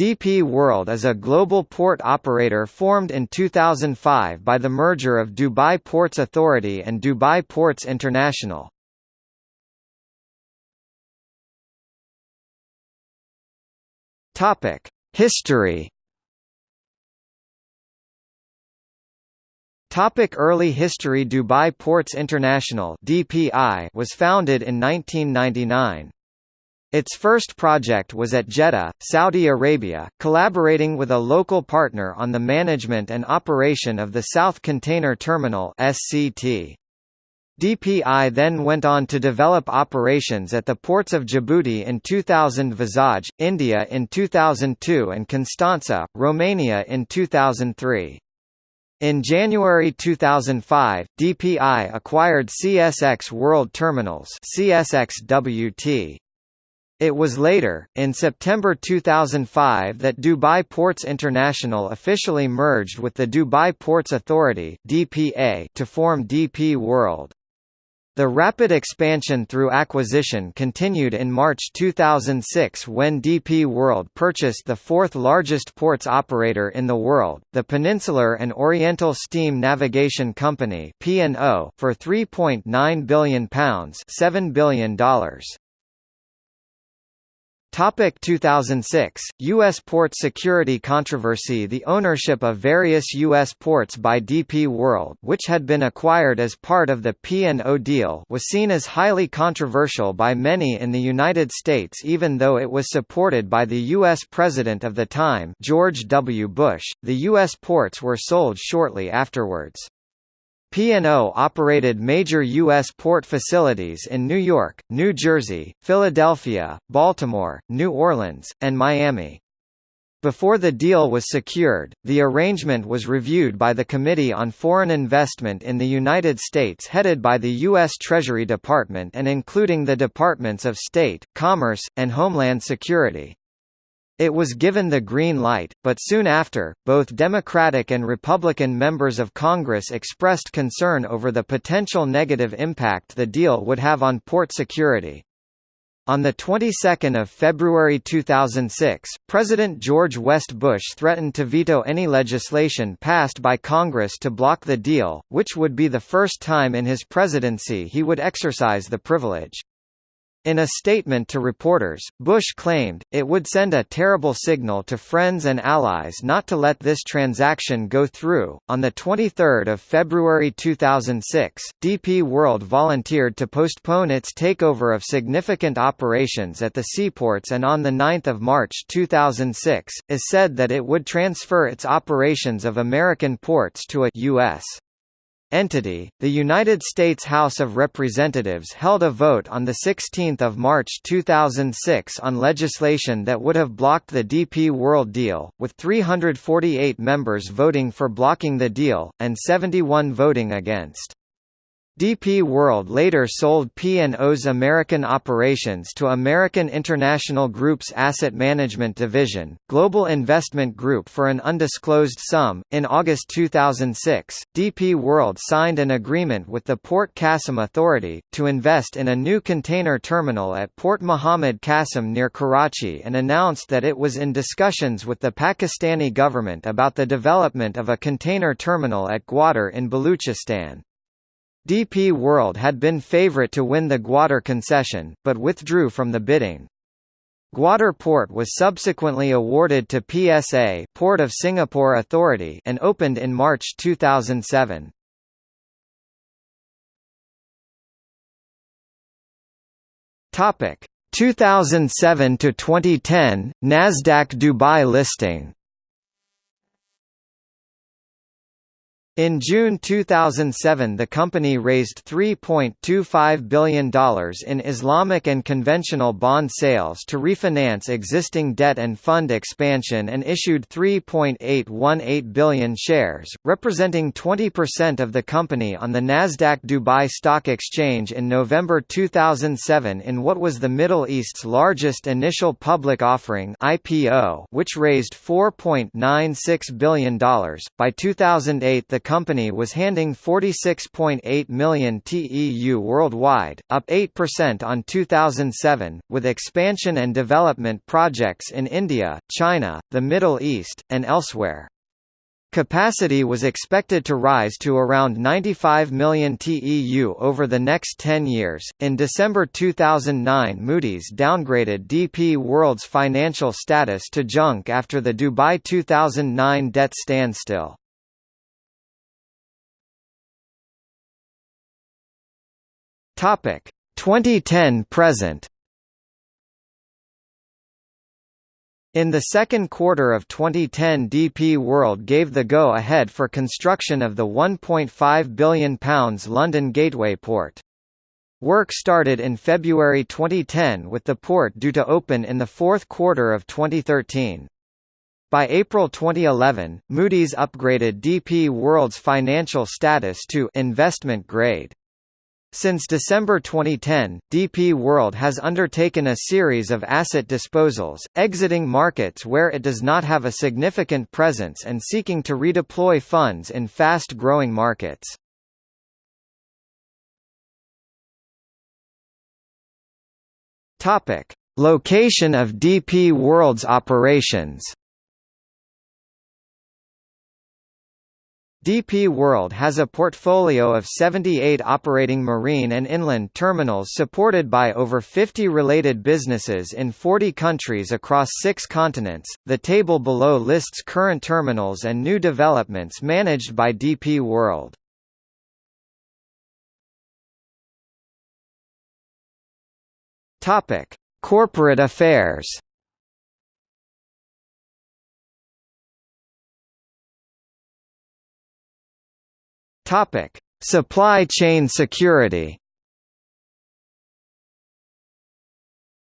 DP World is a global port operator formed in 2005 by the merger of Dubai Ports Authority and Dubai Ports International. Topic: History. Topic early history Dubai Ports International (DPI) was founded in 1999. Its first project was at Jeddah, Saudi Arabia, collaborating with a local partner on the management and operation of the South Container Terminal (SCT). DPI then went on to develop operations at the ports of Djibouti in 2000 Vizag, India in 2002 and Constanța, Romania in 2003. In January 2005, DPI acquired CSX World Terminals CSXWT. It was later, in September 2005 that Dubai Ports International officially merged with the Dubai Ports Authority DPA to form DP World. The rapid expansion through acquisition continued in March 2006 when DP World purchased the fourth largest ports operator in the world, the Peninsular and Oriental Steam Navigation Company for £3.9 billion $7 billion. Topic 2006 U.S. port security controversy The ownership of various U.S. ports by DP World which had been acquired as part of the P&O deal was seen as highly controversial by many in the United States even though it was supported by the U.S. President of the time George W. Bush. The U.S. ports were sold shortly afterwards. P&O operated major U.S. port facilities in New York, New Jersey, Philadelphia, Baltimore, New Orleans, and Miami. Before the deal was secured, the arrangement was reviewed by the Committee on Foreign Investment in the United States headed by the U.S. Treasury Department and including the Departments of State, Commerce, and Homeland Security. It was given the green light, but soon after, both Democratic and Republican members of Congress expressed concern over the potential negative impact the deal would have on port security. On the 22nd of February 2006, President George West Bush threatened to veto any legislation passed by Congress to block the deal, which would be the first time in his presidency he would exercise the privilege. In a statement to reporters, Bush claimed, it would send a terrible signal to friends and allies not to let this transaction go through. On 23 February 2006, DP World volunteered to postpone its takeover of significant operations at the seaports and on 9 March 2006, is said that it would transfer its operations of American ports to a U.S entity, the United States House of Representatives held a vote on 16 March 2006 on legislation that would have blocked the DP World deal, with 348 members voting for blocking the deal, and 71 voting against. DP World later sold P&O's American operations to American International Group's asset management division, Global Investment Group for an undisclosed sum. In August 2006, DP World signed an agreement with the Port Qasim Authority to invest in a new container terminal at Port Muhammad Qasim near Karachi and announced that it was in discussions with the Pakistani government about the development of a container terminal at Gwadar in Baluchistan. DP World had been favourite to win the Gwadar concession, but withdrew from the bidding. Gwadar Port was subsequently awarded to PSA Port of Singapore Authority and opened in March 2007. Topic 2007 to 2010 Nasdaq Dubai listing In June 2007 the company raised $3.25 billion in Islamic and conventional bond sales to refinance existing debt and fund expansion and issued 3.818 billion shares, representing 20% of the company on the Nasdaq Dubai Stock Exchange in November 2007 in what was the Middle East's largest initial public offering IPO, which raised $4.96 billion. By 2008 the company was handing 46.8 million TEU worldwide, up 8% on 2007, with expansion and development projects in India, China, the Middle East, and elsewhere. Capacity was expected to rise to around 95 million TEU over the next 10 years. In December 2009, Moody's downgraded DP World's financial status to junk after the Dubai 2009 debt standstill. Topic 2010 present. In the second quarter of 2010 DP World gave the go-ahead for construction of the £1.5 billion London Gateway Port. Work started in February 2010 with the port due to open in the fourth quarter of 2013. By April 2011, Moody's upgraded DP World's financial status to investment grade. Since December 2010, DP World has undertaken a series of asset disposals, exiting markets where it does not have a significant presence and seeking to redeploy funds in fast-growing markets. Location of DP World's operations. DP World has a portfolio of 78 operating marine and inland terminals supported by over 50 related businesses in 40 countries across six continents. The table below lists current terminals and new developments managed by DP World. Topic: Corporate affairs. Topic: Supply chain security.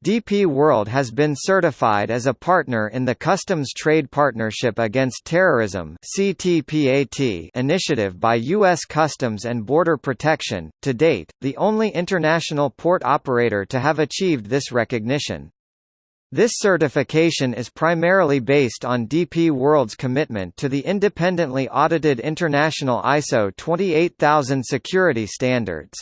DP World has been certified as a partner in the Customs Trade Partnership Against Terrorism initiative by US Customs and Border Protection, to date, the only international port operator to have achieved this recognition. This certification is primarily based on DP World's commitment to the independently audited international ISO 28000 security standards.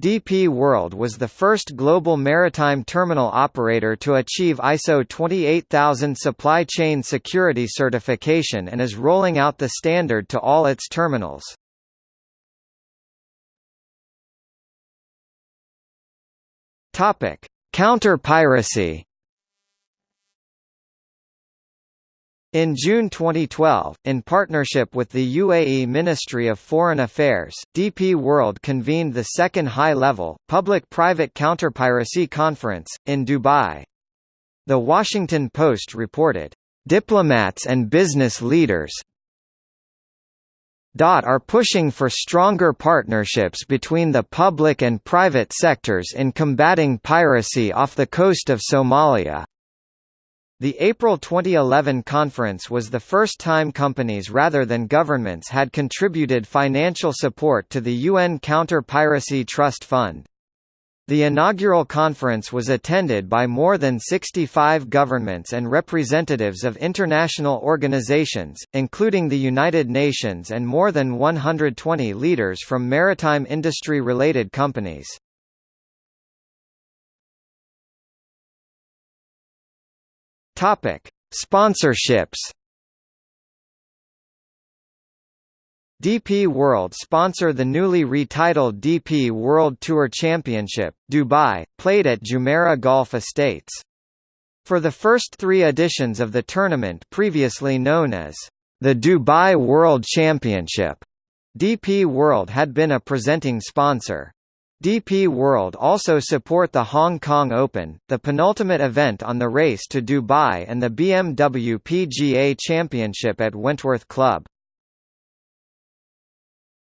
DP World was the first global maritime terminal operator to achieve ISO 28000 supply chain security certification and is rolling out the standard to all its terminals. Counter-piracy In June 2012, in partnership with the UAE Ministry of Foreign Affairs, DP World convened the second high-level, public-private counterpiracy conference, in Dubai. The Washington Post reported, "...diplomats and business leaders are pushing for stronger partnerships between the public and private sectors in combating piracy off the coast of Somalia." The April 2011 conference was the first time companies rather than governments had contributed financial support to the UN Counter-Piracy Trust Fund. The inaugural conference was attended by more than 65 governments and representatives of international organizations, including the United Nations and more than 120 leaders from maritime industry-related companies. Topic: Sponsorships. DP World sponsor the newly retitled DP World Tour Championship, Dubai, played at Jumeirah Golf Estates. For the first three editions of the tournament previously known as the Dubai World Championship, DP World had been a presenting sponsor. DP World also support the Hong Kong Open, the penultimate event on the race to Dubai and the BMW PGA Championship at Wentworth Club.